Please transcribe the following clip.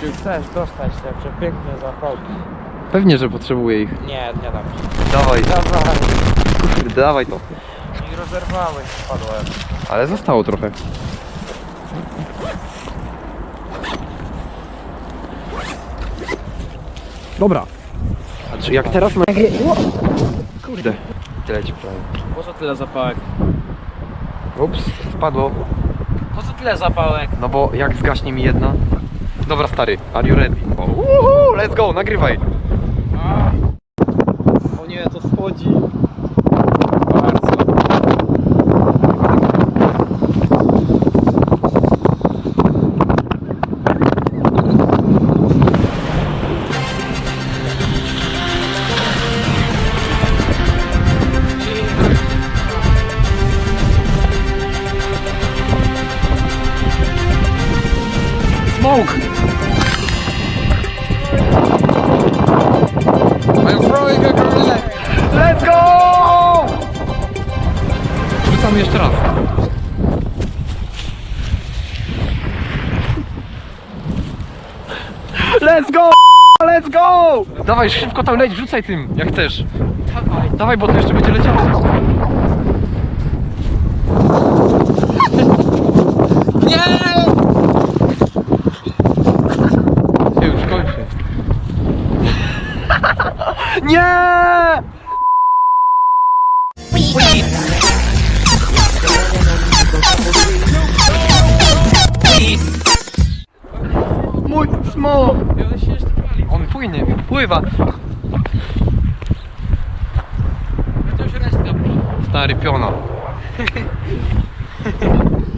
Czy chcesz dostać te przepiękne zapałki? Pewnie, że potrzebuję ich. Nie, nie dam ci. Dawaj, Dawaj. kurde, dawaj to. I rozerwałeś, spadłem. Ale zostało trochę. Dobra. A czy jak teraz ma... Kurde. Tyle ci prawie. Po co tyle zapałek? Ups, spadło. Po co tyle zapałek? No bo jak zgaśnie mi jedna... Dobra stary, are you ready? Uhu, let's go, nagrywaj. O nie, to schodzi. Let's go! Rzucam jeszcze raz. Let's go! Let's go! Dawaj, szybko tam leć, rzucaj tym, jak chcesz. Dawaj. Dawaj, bo to jeszcze będzie leciało. Nie! Się już kończy. Nie! Mój smok! On płynie, pływa. Stary piona.